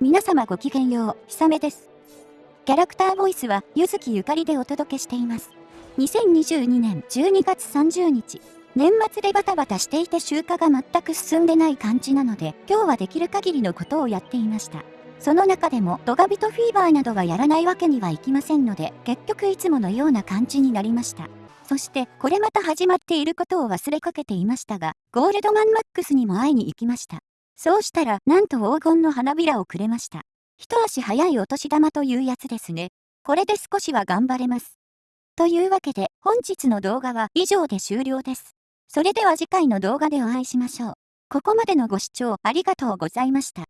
皆様ごきげんよう、ひさめです。キャラクターボイスは、ゆずきゆかりでお届けしています。2022年12月30日、年末でバタバタしていて集荷が全く進んでない感じなので、今日はできる限りのことをやっていました。その中でもドガビトフィーバーなどはやらないわけにはいきませんので、結局いつものような感じになりました。そして、これまた始まっていることを忘れかけていましたが、ゴールドマンマックスにも会いに行きました。そうしたら、なんと黄金の花びらをくれました。一足早いお年玉というやつですね。これで少しは頑張れます。というわけで、本日の動画は以上で終了です。それでは次回の動画でお会いしましょう。ここまでのご視聴ありがとうございました。